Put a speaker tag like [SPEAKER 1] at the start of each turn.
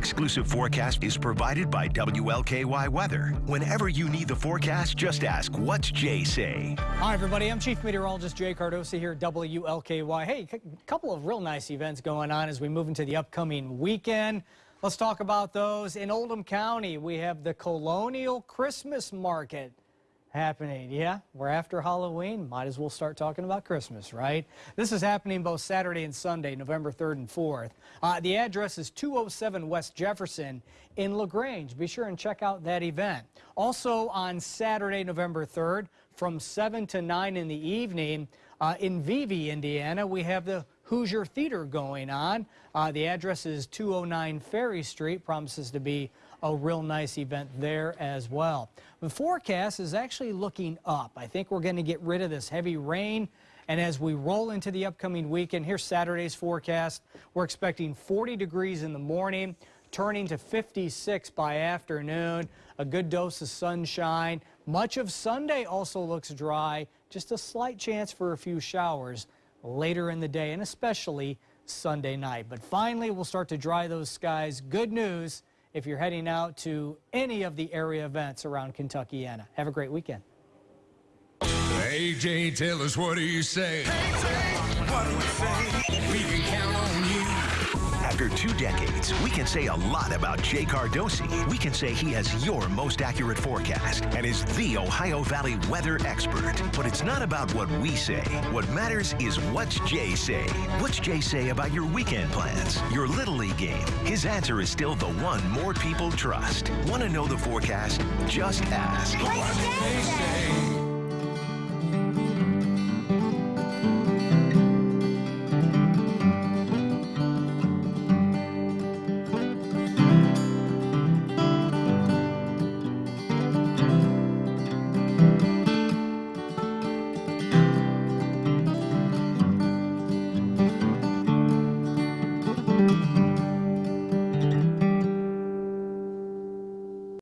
[SPEAKER 1] exclusive forecast is provided by WLKY Weather. Whenever you need the forecast, just ask, what's Jay say?
[SPEAKER 2] Hi, everybody. I'm Chief Meteorologist Jay Cardosi here at WLKY. Hey, a couple of real nice events going on as we move into the upcoming weekend. Let's talk about those. In Oldham County, we have the Colonial Christmas Market happening. Yeah, we're after Halloween. Might as well start talking about Christmas, right? This is happening both Saturday and Sunday, November 3rd and 4th. Uh, the address is 207 West Jefferson in LaGrange. Be sure and check out that event. Also on Saturday, November 3rd, from 7 to 9 in the evening uh, in Vevay, Indiana, we have the Hoosier Theater going on. Uh, the address is 209 Ferry Street. Promises to be a real nice event there as well. The forecast is actually looking up. I think we're going to get rid of this heavy rain. And as we roll into the upcoming weekend, here's Saturday's forecast. We're expecting 40 degrees in the morning, turning to 56 by afternoon. A good dose of sunshine. Much of Sunday also looks dry. Just a slight chance for a few showers later in the day and especially Sunday night. But finally, we'll start to dry those skies. Good news if you're heading out to any of the area events around Kentuckiana. Have a great weekend.
[SPEAKER 3] Hey, Jay, tell us what do you say? Hey, what do we say?
[SPEAKER 1] After two decades, we can say a lot about Jay Cardosi. We can say he has your most accurate forecast and is the Ohio Valley weather expert. But it's not about what we say. What matters is what's Jay say. What's Jay say about your weekend plans, your Little League game? His answer is still the one more people trust. Want to know the forecast? Just ask.
[SPEAKER 4] What's Jay say?